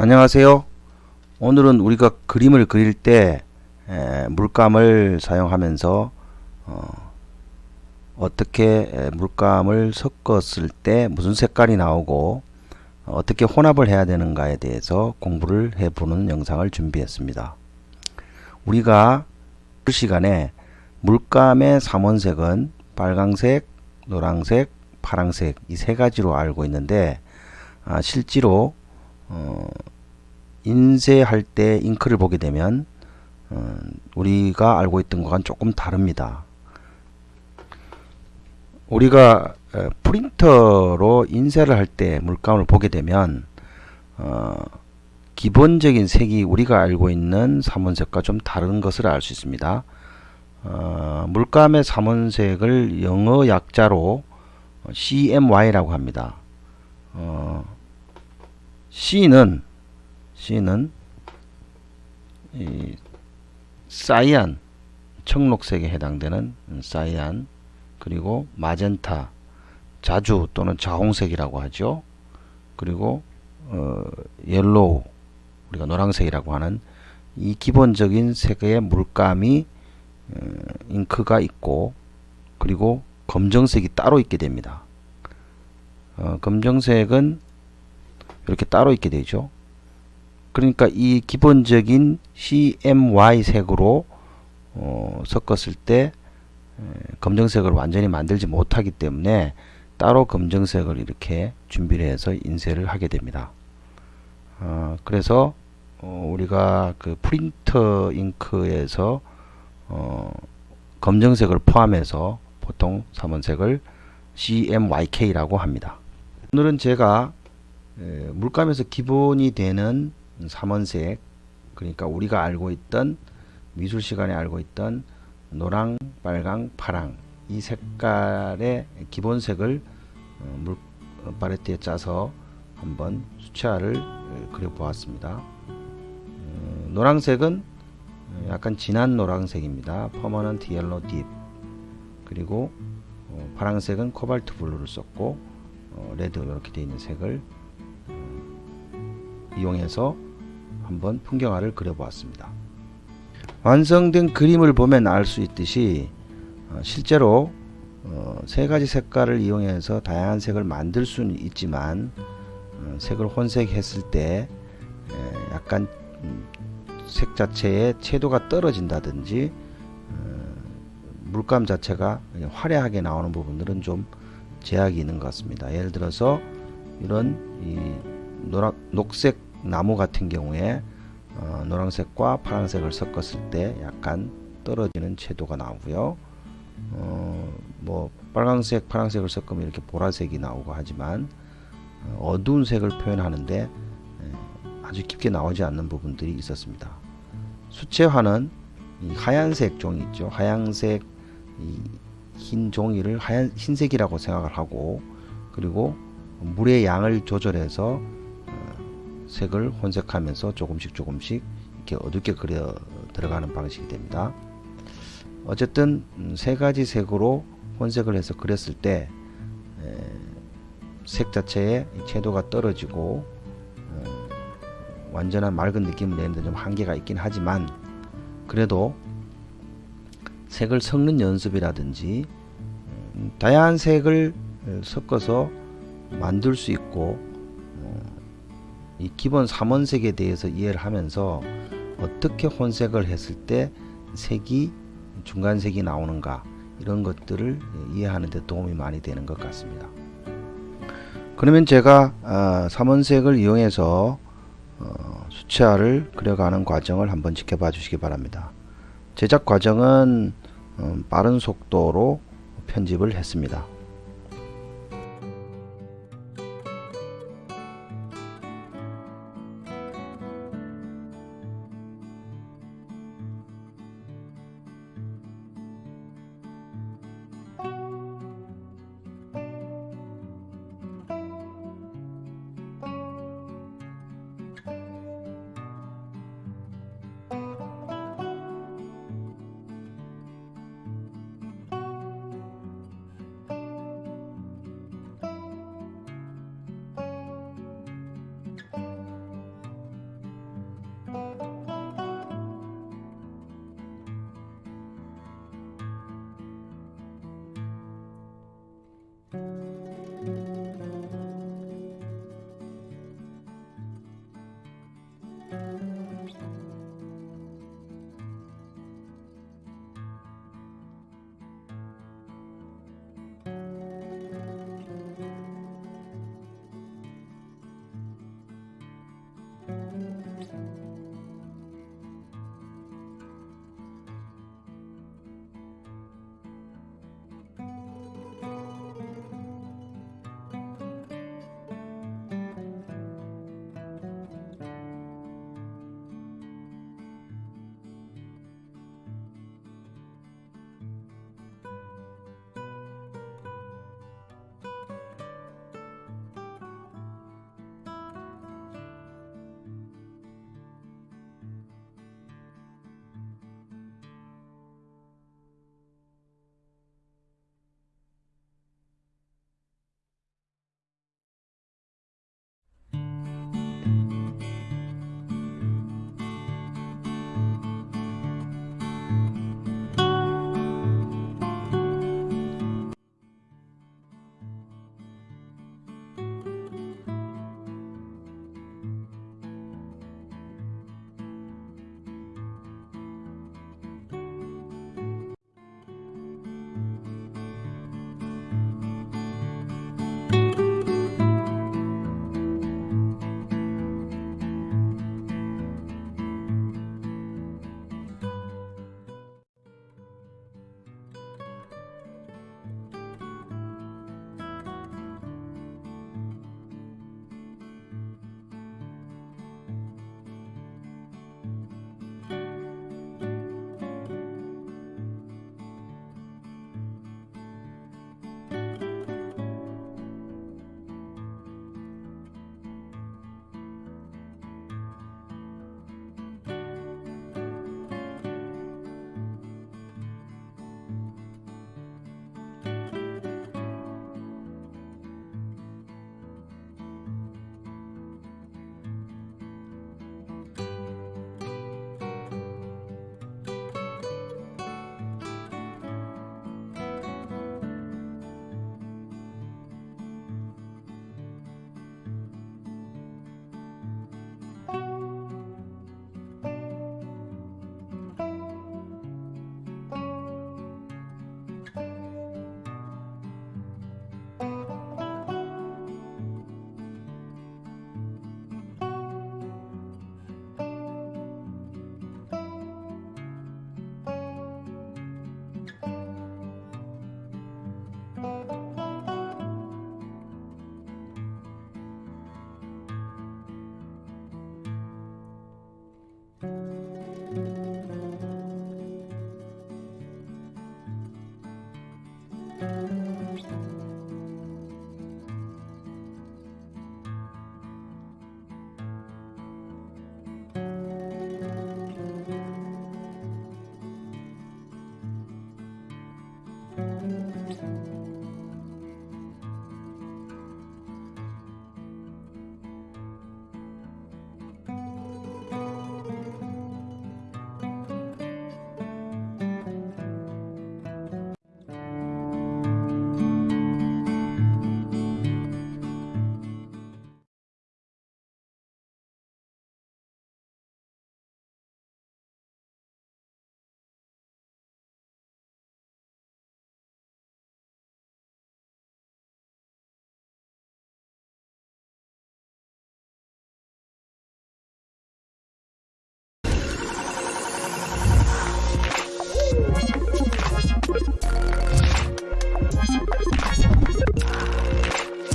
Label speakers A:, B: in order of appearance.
A: 안녕하세요. 오늘은 우리가 그림을 그릴 때 에, 물감을 사용하면서 어, 어떻게 물감을 섞었을 때 무슨 색깔이 나오고 어, 떻게 혼합을 해야 되는가에 대해서 공부를 해보는 영상을 준비했습니다. 우리가 그 시간에 물감의 삼원색은 빨강색, 노란색, 파랑색 이 세 가지로 알고 있는데 아, 실제로 어, 인쇄할 때 잉크를 보게 되면 어, 우리가 알고 있던 것과는 조금 다릅니다. 우리가 어, 프린터로 인쇄를 할 때 물감을 보게 되면 어, 기본적인 색이 우리가 알고 있는 삼원색과 좀 다른 것을 알 수 있습니다. 어, 물감의 삼원색을 영어 약자로 CMY라고 합니다. 어, C는 C는 이 cyan 청록색에 해당되는 cyan 그리고 마젠타 자주 또는 자홍색이라고 하죠. 그리고 어, yellow 우리가 노란색이라고 하는 이 기본적인 색의 물감이 어, 잉크가 있고 그리고 검정색이 따로 있게 됩니다. 어, 검정색은 이렇게 따로 있게 되죠. 그러니까 이 기본적인 CMY 색으로 어, 섞었을 때 검정색을 완전히 만들지 못하기 때문에 따로 검정색을 이렇게 준비를 해서 인쇄를 하게 됩니다. 어, 그래서 어, 우리가 그 프린터 잉크에서 어, 검정색을 포함해서 보통 삼원색을 CMYK라고 합니다. 오늘은 제가 물감에서 기본이 되는 삼원색 그러니까 우리가 알고 있던 미술 시간에 알고 있던 노랑, 빨강, 파랑 이 색깔의 기본색을 어, 물 파레트에 짜서 한번 수채화를 그려 보았습니다. 어, 노란색은 약간 진한 노란색입니다. permanent yellow deep 그리고 어, 파란색은 cobalt blue를 썼고 red 이렇게 되어 있는 색을 이용해서 한번 풍경화를 그려보았습니다. 완성된 그림을 보면 알 수 있듯이 어, 실제로 어, 세 가지 색깔을 이용해서 다양한 색을 만들 수는 있지만 어, 색을 혼색했을 때 에, 약간 음, 색 자체의 채도가 떨어진다든지 어, 물감 자체가 화려하게 나오는 부분들은 좀 제약이 있는 것 같습니다. 예를 들어서 이런 이 노란 녹색 나무 같은 경우에 어, 노란색과 파란색을 섞었을 때 약간 떨어지는 채도가 나오고요. 어, 뭐 빨간색, 파란색을 섞으면 이렇게 보라색이 나오고 하지만 어, 어두운 색을 표현하는데 에, 아주 깊게 나오지 않는 부분들이 있었습니다. 수채화는 하얀색 종이 있죠. 하얀색 흰 종이를 하얀 흰색이라고 생각을 하고 그리고 물의 양을 조절해서 색을 혼색하면서 조금씩 조금씩 이렇게 어둡게 그려 들어가는 방식이 됩니다. 어쨌든 음, 세 가지 색으로 혼색을 해서 그렸을 때 색 자체의 채도가 떨어지고 어, 완전한 맑은 느낌을 내는데 좀 한계가 있긴 하지만 그래도 색을 섞는 연습이라든지 음, 다양한 색을 섞어서 만들 수 있고 이 기본 삼원색에 대해서 이해를 하면서 어떻게 혼색을 했을 때 색이 중간색이 나오는가 이런 것들을 이해하는 데 도움이 많이 되는 것 같습니다. 그러면 제가 어, 삼원색을 이용해서 어, 수채화를 그려가는 과정을 한번 지켜봐 주시기 바랍니다. 제작 과정은 어, 빠른 속도로 편집을 했습니다.